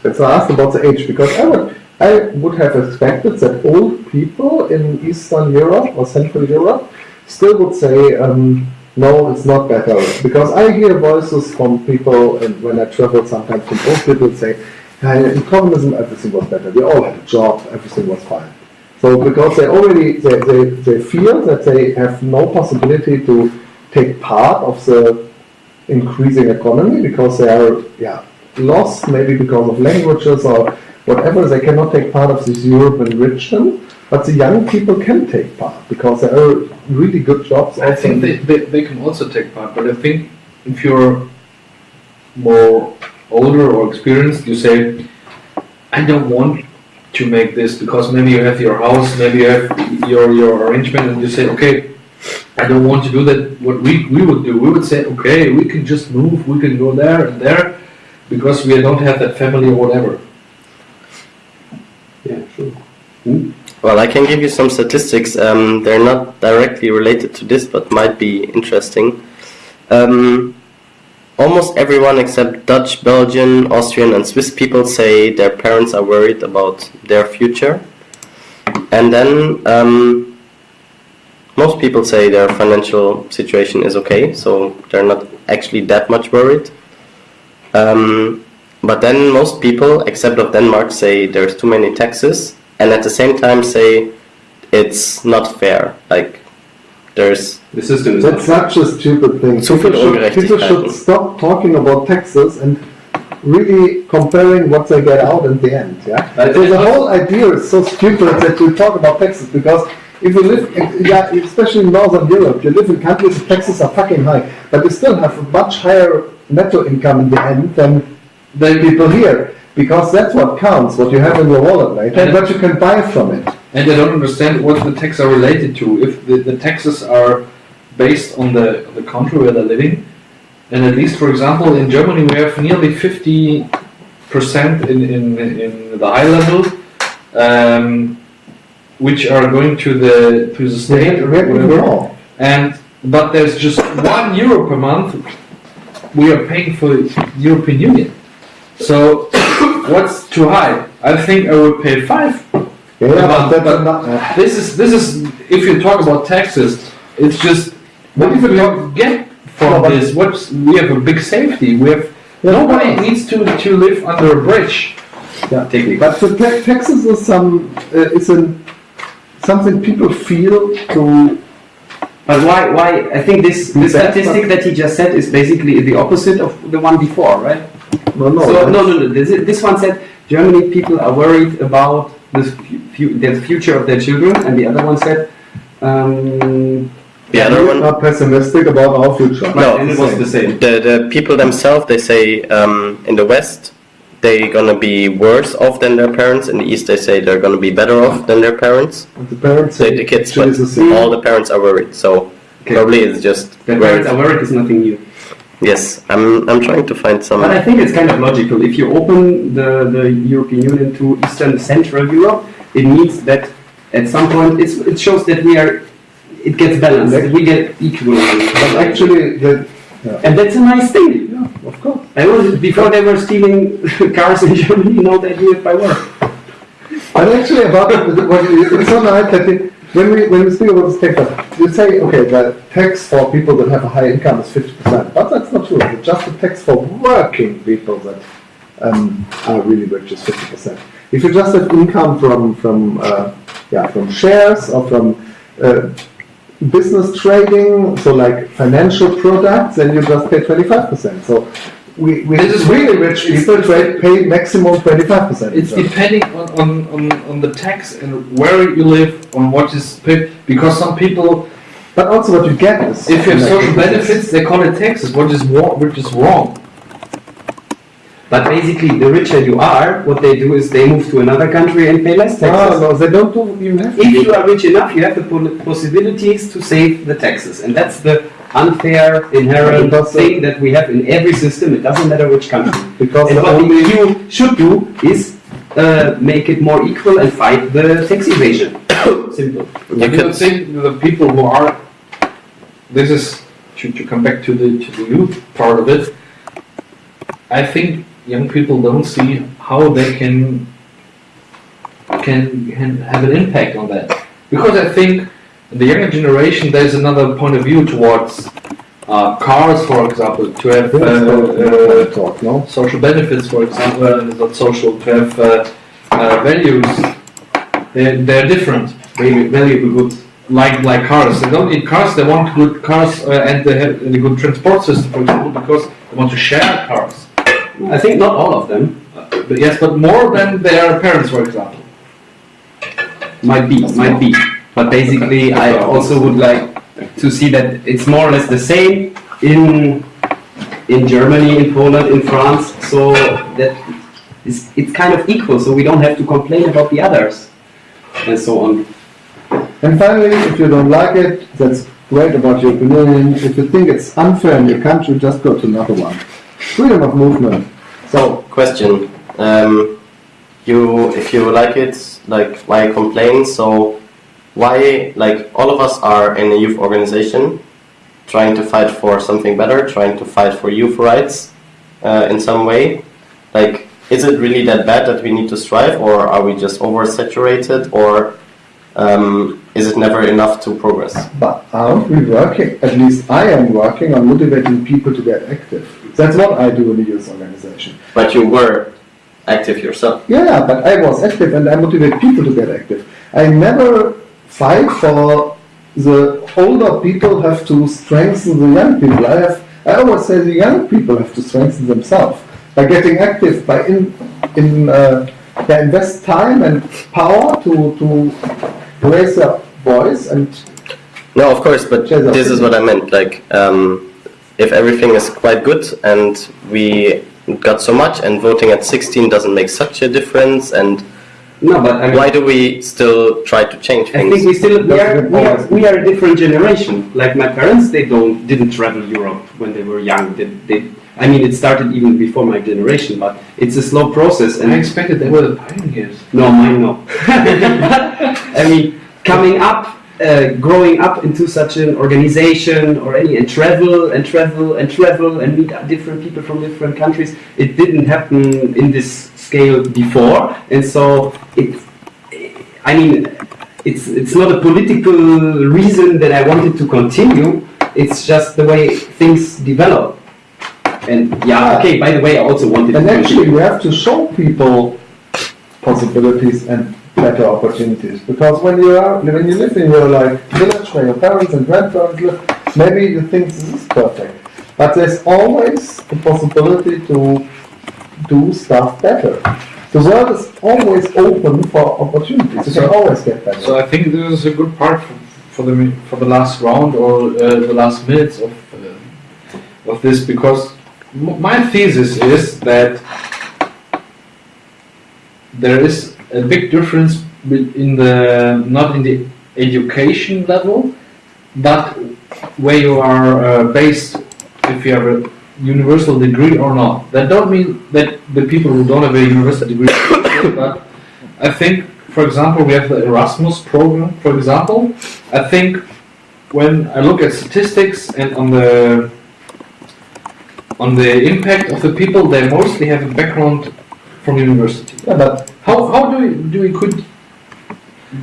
That's why I asked about the age, because I would, I would have expected that old people in Eastern Europe or Central Europe still would say, um, no, it's not better. Because I hear voices from people, and when I travel sometimes from old people say, in communism, everything was better. We all had a job, everything was fine. So because they already they, they, they feel that they have no possibility to take part of the increasing economy because they are yeah lost maybe because of languages or whatever. They cannot take part of this European enrichment but the young people can take part because there are really good jobs I think they, they, they can also take part, but I think if you're more older or experienced, you say, I don't want to make this because maybe you have your house, maybe you have your, your arrangement, and you say, okay, I don't want to do that. What we, we would do, we would say, okay, we can just move, we can go there and there because we don't have that family or whatever. Yeah, sure. Well, I can give you some statistics. Um, they're not directly related to this, but might be interesting. Um, almost everyone except Dutch, Belgian, Austrian, and Swiss people say their parents are worried about their future. And then um, most people say their financial situation is okay, so they're not actually that much worried. Um, but then most people, except of Denmark, say there's too many taxes, and at the same time say it's not fair. Like there's The system is That's not. such a stupid thing. Zu People should, people should stop talking about taxes and really comparing what they get out in the end. Yeah. But so the whole idea is so stupid that we talk about taxes because if you live, yeah, especially in Northern Europe, you live in countries where taxes are fucking high, but you still have a much higher netto income in the end than the people here. Because that's what counts, what you have in your wallet, right? And what you can buy from it. And I don't understand what the taxes are related to. If the, the taxes are based on the, the country where they're living, and at least, for example, in Germany we have nearly 50% in, in, in the high level, um, which are going to the to the state have, or we whatever. And but there's just one euro per month we are paying for the European Union. So what's too high? I think I would pay five Yeah, but But- but- not, uh, this is this is if you talk about taxes, it's just what if we get from No, this? What's we have a big safety. We have Yeah, nobody but- needs to to live under a bridge. Yeah, Technically. But the ta- taxes is some, uh, is an, something people feel to, But why, why, I think this, the statistic that he just said is basically the opposite of the one before, right? no, no. So, no, no, no, this, this one said Germany people are worried about the, fu- the future of their children, and the other one said, um, the other one. are pessimistic about our future. No. it was the same. The the people themselves they say um, in the West they're gonna be worse off than their parents. In the East they say they're gonna be better off than their parents. And The parents Say the kids, but all the parents are worried. So Okay. probably it's just The parents are worried is nothing new. Yes, I'm I'm trying to find some. But I think it's kind of logical. If you open the, the European Union to Eastern Central Europe, it means that at some point it's, it shows that we are, it gets balanced, that we get equal. But actually, the, And that's a nice thing. yeah, of course. I was, before they were stealing cars in Germany, now they do it by work. But actually about, the- what you- it's not right that it- when we, when we speak about this tax, you say, okay, the tax for people that have a high income is fifty percent, but that's not true. It's just the tax for working people that um, are really rich is fifty percent. If you just have income from, from, uh, yeah, from shares or from, uh, business trading, so like financial products, then you just pay twenty-five percent. So we, we This is really rich people trade, pay maximum twenty-five percent. It's depending on, on, on, on the tax and where you live, on what is paid. Because some people, But also what you get is. if you have social benefits, they call it taxes, which is wrong. Which is wrong. But basically, the richer you are, what they do is they move to another country and pay less No, taxes. Ah, no, they don't do even have to. If you are rich enough, you have the possibilities to save the taxes, and that's the unfair inherent Because, uh, thing that we have in every system. It doesn't matter which country. Because And the what the only, EU should do is uh, make it more equal and fight the tax evasion. Simple. you I don't think the people who are, this is, to, to come back to the, to the youth part of it, I think young people don't see how they can, can, can have an impact on that. Because I think in the younger generation, there's another point of view towards uh, cars, for example, to have uh, not- uh, talk, no? social benefits, for example, uh, not social, to have uh, uh, values. They're, they're different. Maybe valuable goods like like cars. They don't need cars. They want good cars uh, and they have a good transport system, for example, because they want to share cars. I think not all of them. Uh, but yes, but more than their parents, for example. Might be, might be. But basically, I also would like to see that it's more or less the same in in Germany, in Poland, in France. So that it's, it's kind of equal. So we don't have to complain about the others and so on. And finally, if you don't like it, that's great about your opinion. If you think it's unfair in your country, just go to another one. Freedom of movement. So, Question. Um, you, if you like it, like why complain? So why, like all of us are in a youth organization, trying to fight for something better, trying to fight for youth rights uh, in some way. Like, is it really that bad that we need to strive, or are we just oversaturated, or um, is it never enough to progress? but aren't we working, at least I am working on motivating people to get active. That's what I do in the youth organization. But you were active yourself. Yeah, yeah, but I was active and I motivate people to get active. I never fight for the older people have to strengthen the young people. I have, I always say the young people have to strengthen themselves by getting active, by in, in, uh, they invest time and power to, to raise their voice and No, of course, but this is what I meant. Like, um, if everything is quite good and we got so much, and voting at 16 doesn't make such a difference, and No, but I mean, why do we still try to change things? I think things? we still we are, we are we are a different generation. Like my parents, they don't didn't travel Europe when they were young. They, they, I mean, it started even before my generation, but it's a slow process. And I expected they were the pioneers. no, mine no. I mean, coming up, uh, growing up into such an organization or any and travel and travel and travel and meet different people from different countries. It didn't happen in this scale before, and so it. I mean, it's it's not a political reason that I wanted to continue. It's just the way things develop. And yeah, okay. By the way, I also wanted And to actually, continue. we have to show people possibilities and better opportunities. Because when you are, when you live in your like village where your parents and grandparents live, maybe you think this is perfect. But there's always the possibility to do stuff better. The world is always open for opportunities. You So- can always get better. So I think this is a good part for, for the for the last round or uh, the last minutes of uh, of this because my thesis is that there is a big difference in the not in the education level, but where you are uh, based if you have a universal degree or not. That don't mean that the people who don't have a universal degree, but I think, for example, we have the Erasmus program. For example, I think when I look at statistics and on the on the impact of the people, they mostly have a background from university. yeah, but, How, how do we do we could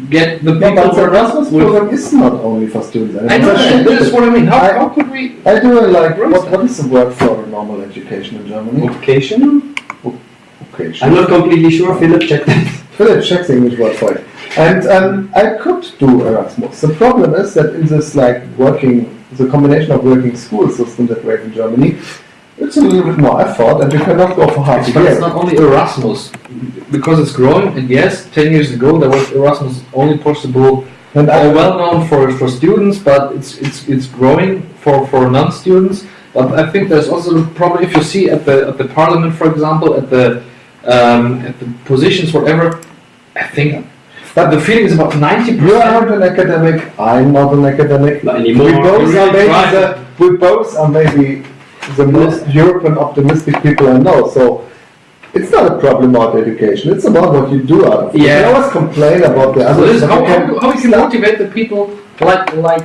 get the people but the Erasmus with- program is not only for students. and I know actually that- that's what I mean. How, I- how could we? I do like, what, what is the word for normal education in Germany? Vocation? Okay, I'm not completely sure. Philip, check that. Philip checks the English word for it. And um, I could do Erasmus. The problem is that in this like working, the combination of working school system that we have in Germany, it's a little bit more effort and you cannot go for half a But it's not only Erasmus, because it's growing. And yes, ten years ago there was Erasmus only possible And uh, well known for, for students, but it's it's it's growing for, for non-students. But I think there's also the problem if you see at the at the parliament, for example, at the um, at the positions, whatever. I think, but the feeling is about ninety you are not an academic, I'm not an academic. Not We both, You are maybe the, we both are maybe the most European optimistic people I know. So it's not a problem about education, it's about what you do out of it. Yeah. can always complain about the So others. this, how, you how, can how can motivate the people like like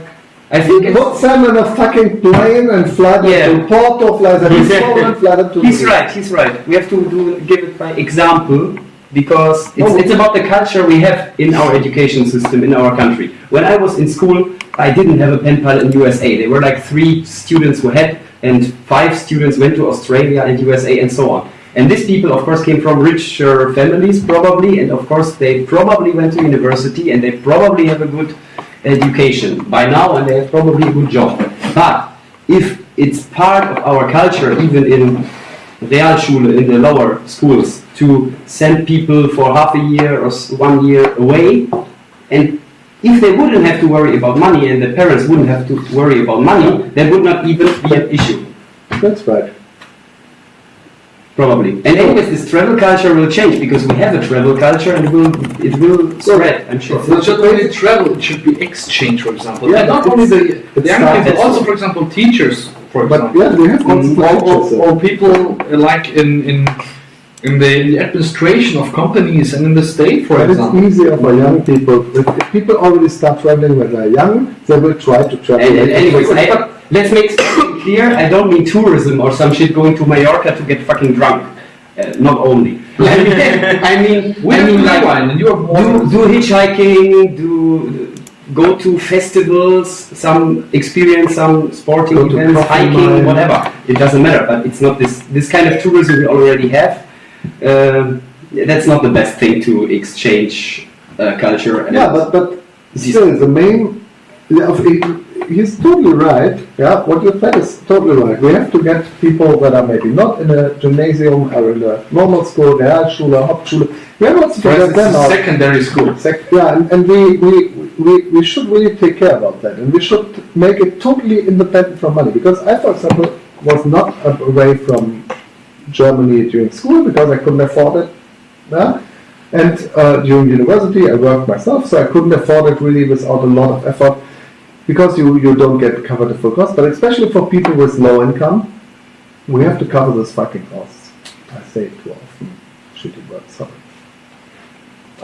I think it's, Put them in a fucking plane and fly them Yeah. to Porto, fly them to Poland, fly them to he's right. He's right. We have to do give it by example because it's, No. it's about the culture we have in our education system in our country. When I was in school, I didn't have a pen pal in USA. There were like three students who had, and five students went to Australia and USA and so on. And these people, of course, came from richer families, probably, and of course, they probably went to university and they probably have a good education by now, and they have probably a good job. But if it's part of our culture, even in Realschule, in the lower schools, to send people for half a year or one year away, and if they wouldn't have to worry about money and the parents wouldn't have to worry about money, there would not even be an issue. That's right. Probably. And anyways, this travel culture will change because we have a travel culture and it will it will spread, I'm sure. It's not just only travel, it should be exchange, for example. Yeah, and not only the, the young people, also, for example, teachers, for But example. yeah, they have Mm, constant or, lectures, or, or people uh, like in, in, in the, in the administration of companies and in the state, for But it's easier for young people. If, if people already start traveling when they're young, they will try to travel. And, and anyways, I, let's make something clear. I don't mean tourism or some shit going to Mallorca to get fucking drunk. Uh, not only. I mean, I mean, We I mean like wine and you have do, do hitchhiking, do go to festivals, some experience some sporting Go events, hiking, mine. whatever. It doesn't matter, but it's not this this kind of tourism we already have. Um, that's not the best thing to exchange uh, culture. And Yeah, but, but still, the main, yeah, he's totally right. Yeah, what you said is totally right. We have to get people that are maybe not in a gymnasium or in a normal school, Realschule, Hauptschule. We have also to get them out. secondary school. Sec- Yeah, and, and we, we, we, we should really take care about that, and we should make it totally independent from money. Because I, for example, was not away from Germany during school because I couldn't afford it. Yeah? And uh, during university, I worked myself, so I couldn't afford it really without a lot of effort. Because you, you don't get covered the full cost, but especially for people with low income, we have to cover those fucking costs. I say it too often. Shitty word, sorry.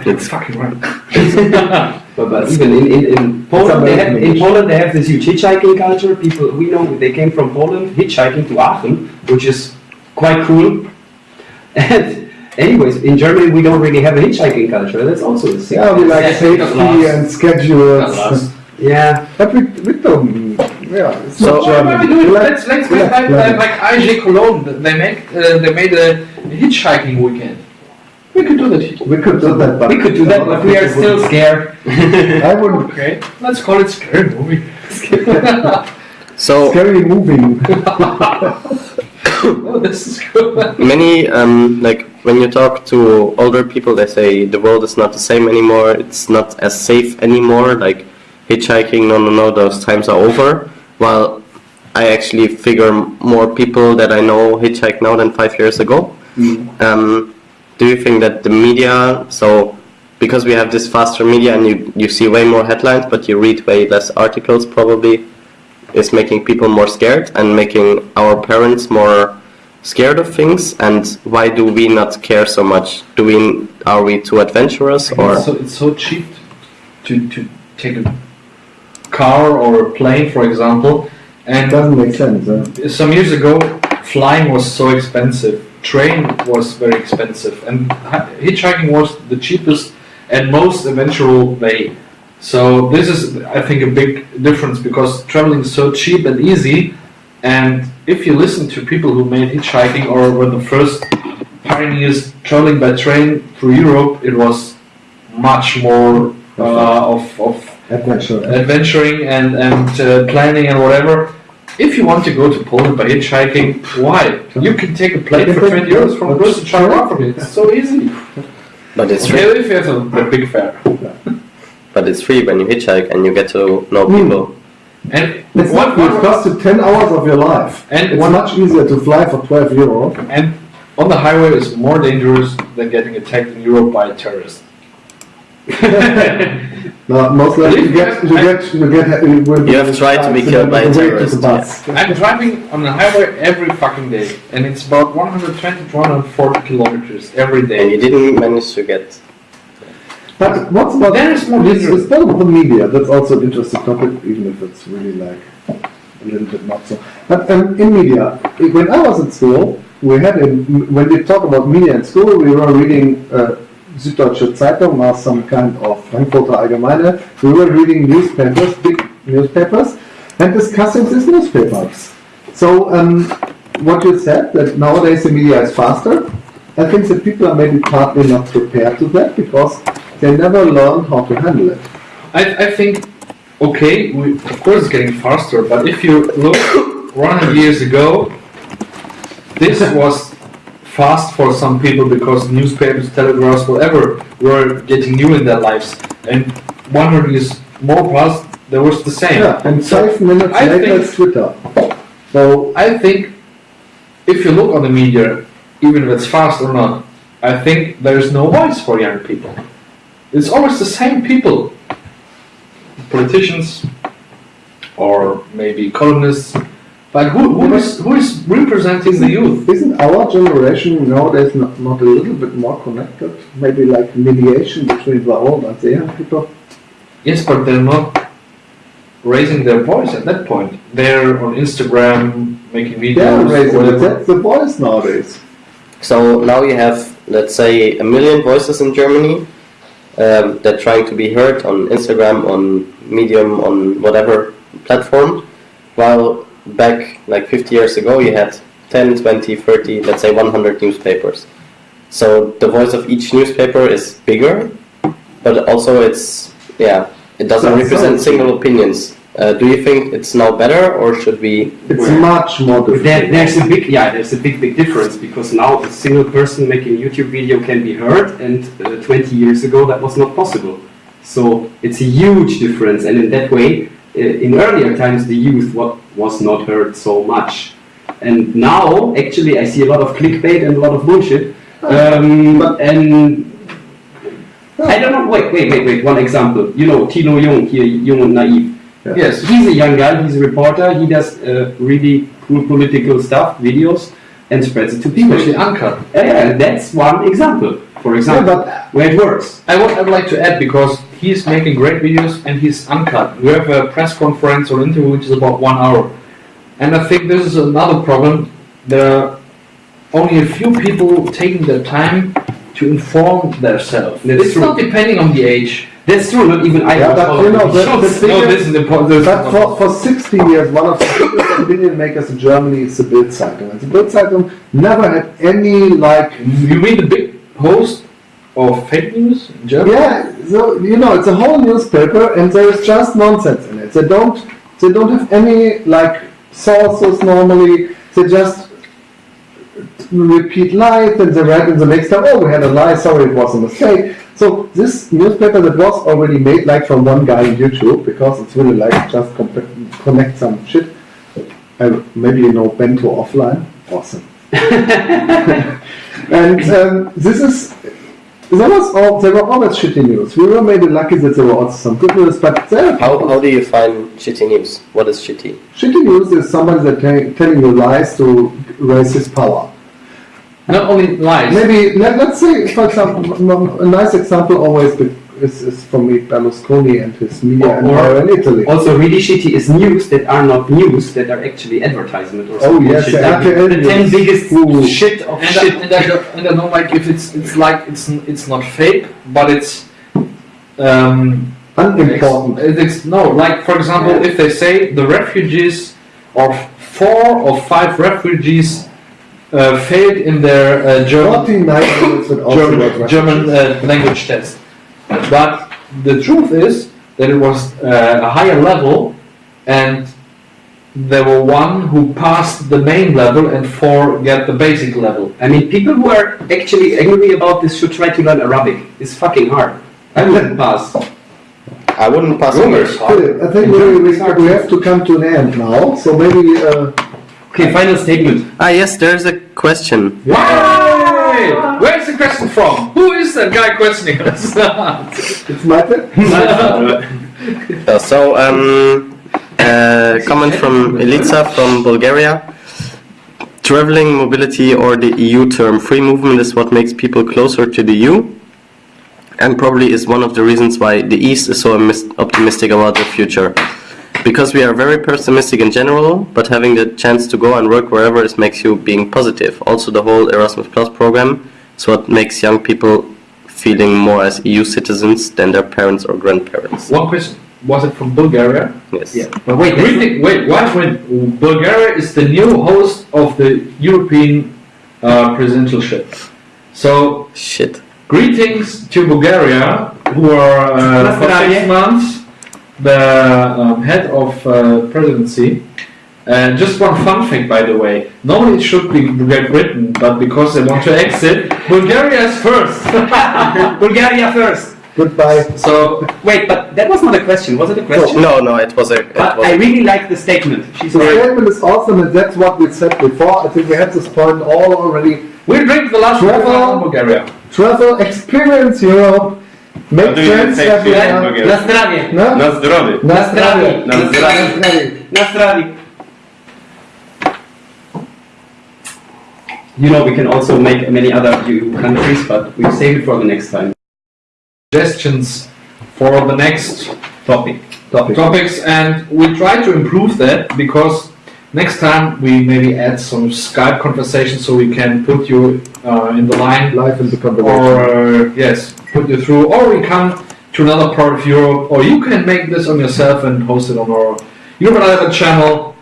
You're fucking right. But, but even in, in, in Poland, they have, in Poland they have this huge hitchhiking culture. People we know they came from Poland hitchhiking to Aachen, which is quite cool. And anyways, in Germany we don't really have a hitchhiking culture. That's also a thing. Yeah, we like Yeah, safety and schedules. Yeah. But we, we don't, yeah, it's So- not Why German. don't we do it? Let's, let's we make like like, planning. like, like AEGEE Cologne. They make uh, they made a hitchhiking weekend. We could do that. We could do that, but. We could do that, but we are still scared. I wouldn't, Okay, let's call it scary movie. So scary moving. oh, this is good. many um, like when you talk to older people, they say the world is not the same anymore. It's not as safe anymore. Like hitchhiking, no, no, no, those times are over. While I actually figure more people that I know hitchhike now than five years ago. Um, do you think that the media, so because we have this faster media and you, you see way more headlines, but you read way less articles, probably is making people more scared and making our parents more scared of things? And why do we not care so much? Do we are we too adventurous or? It's so, it's so cheap to, to take a car or a plane, for example, and It and doesn't make sense, huh? some years ago, flying was so expensive. Train was very expensive, and hitchhiking was the cheapest and most eventual way. So this is, I think, a big difference because traveling is so cheap and easy. And if you listen to people who made hitchhiking or were the first pioneers traveling by train through Europe, it was much more uh, of, of Adventure. adventuring and, and uh, planning and whatever. If you want to go to Poland by hitchhiking, why? You can take a plane for 20 euros from Brussels to Charleroi. It's so easy. But it's free. Okay, if you have a, a big fare. But it's free when you hitchhike and you get to know Hmm. people. And It's what, not, it what, costs 10 hours of your life. And it's one- much easier to fly for 12 euro. and on the highway is more dangerous than getting attacked in Europe by a terrorist. No, most likely you get, you get, you get, you will You have tried to be killed by a on the way to terrorist, the. I'm driving on the highway every fucking day, and it's about 120 to 140 kilometers every And you didn't manage to get. But what's about There is more dangerous. It's about the media. That's also an interesting topic, even if it's really like a little bit not so. But um, in media, when I was in school, we had a, when we talk about media in school, we were reading uh, Süddeutsche Zeitung or some kind of Frankfurter Allgemeine, we were reading newspapers, big newspapers, and discussing these newspapers. So, um, what you said, that nowadays the media is faster, I think that people are maybe partly not prepared to that because they never learned how to handle it. I, I think, okay, we, of course it's getting faster, but if you look 100 years ago, this was fast for some people because newspapers, telegraphs, whatever, were getting new in their lives. And 100 years more past, there was the same. Yeah, and five minutes I later think- it's Twitter. So, I think if you look on the media, even if it's fast or not, I think there's no voice for young people. It's always the same people. Politicians or maybe columnists. But who, who, is, who is representing the youth? isn't our generation nowadays not, not a little bit more connected? Maybe like mediation between the old and the young people? Yes, but they're not raising their voice at that point. They're on Instagram making videos. They are raising it. That's the voice nowadays. So now you have, let's say, a million voices in Germany um, that trying to be heard on Instagram, on Medium, on whatever platform, while back like 50 years ago you had 10, 20, 30, let's say 100 newspapers. So the voice of each newspaper is bigger, but also it's, yeah, it doesn't represent single opinions. Uh, do you think it's now better or should we It's Well, much more difficult. There, there's a big, yeah, there's a big, big difference because now a single person making a YouTube video can be heard, and uh, 20 years ago that was not possible. So it's a huge difference, and in that way, uh, in earlier times, the youth what was not heard so much, and now actually I see a lot of clickbait and a lot of bullshit, um, But- and. I don't know. Wait, wait, wait, wait. One example. You know, Tilo Jung here, Jung and Naive. Yes. He's a young guy, he's a reporter, he does uh, really cool political stuff, videos, and spreads it to people. Especially uncut. Yeah, yeah, that's one example, for example, but- where it works. I would, I would like to add because he's making great videos and he's uncut. We have a press conference or interview which is about one hour. And I think this is another problem. There are only a few people taking their time to inform themselves. It's true. not depending on the age. That's true, not even I Yeah, but you know, the the- no, this is important. But for, for 60 years, one of the biggest opinion makers in Germany is the Bild Zeitung. And the Bild Zeitung never had any like, You mean the big host of fake news in Germany? yeah, so you know, it's a whole newspaper and there is just nonsense in it. They don't, they don't have any like sources normally. They just repeat lies and they write in the next time, oh, we had a lie, sorry, it was a mistake. So this newspaper that was already made like from one guy on YouTube because it's really like just connect some shit. I, maybe you know Bento offline. Awesome. and um, this is there was all there were always shitty news. We were maybe lucky that there were also some good news, but there How, how do you find shitty news? What is shitty? shitty news is somebody that te- telling you lies to raise his power. Not only lies. Maybe let, let's say, for example, m- m- a nice example always is, is for me Berlusconi and his media Or- empire in Italy. Also, really shitty is news that are not news, that are actually advertisement or Oh, yes, shit. the the 10 biggest Ooh. shit of And, shit. I, and, I, don't- and I don't like if it's it's like it's it's not fake, but it's um, Unimportant. It's, it's no like for example, Yeah. if they say the refugees or four or five refugees uh, failed in their uh, German 49 minutes with also German, German uh, language test, but the truth is that it was uh, a higher level, and there were one who passed the main level and four get the basic level. I mean, people who are actually angry about this should try to learn Arabic. It's fucking hard. I wouldn't pass. I wouldn't pass English. I think we, we, we have to come to an end now, so maybe uh, Okay, final statement. Ah, yes, there's a question. Hey! Where's the question from? Who is that guy questioning us? it's my turn. Uh, so, um, uh, comment from Elica from Bulgaria. Traveling, mobility, or the EU term free movement is what makes people closer to the EU, and probably is one of the reasons why the East is so optimistic about the future. Because we are very pessimistic in general, but having the chance to go and work wherever is makes you being positive. Also, the whole Erasmus Plus program is what makes young people feeling more as EU citizens than their parents or grandparents. One question: Was it from Bulgaria? Yes. Yeah. But wait, that's wait, what? When Bulgaria is the new host of the European uh, presidentialship. So, Shit. greetings to Bulgaria, who are uh, for six months the um, head of uh, presidency. And just one fun fact, by the way. Normally it should be Great Britain, but because they want to exit, Bulgaria is first. Bulgaria first. Goodbye. so, Wait, but that was not a question. Was it a question? No, no, it was a. It But was I a really like the statement. She's The right. statement is awesome, and that's what we said before. I think we had this point all already. we drink the last Travel. water Bulgaria. Travel, experience Europe, make How do you friends say cheers in everywhere. Bulgarian? Na zdravie. No? Na zdrowie. Na zdrowie. zdrowie. Na zdrowie. Na zdrowie. Na zdravie. You know, we can also make many other EU countries, but we save it for the next time. Suggestions for the next Topic. Topic. topics and we try to improve that because next time we maybe add some Skype conversation so we can put you uh, in the line. Live in the conversation. or uh, yes put you through. Or we come to another part of Europe. Or you can make this on yourself and host it on our Europe Island channel.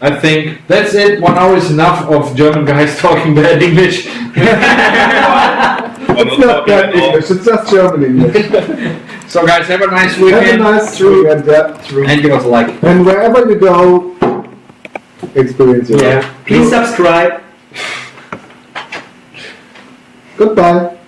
I think that's it. One hour is enough of German guys talking bad English. It's not not talking that at all. English, it's just German English. so guys have a nice weekend. Have a nice weekend, and give us a like. And wherever you go, experience. Yeah. Please subscribe. Goodbye.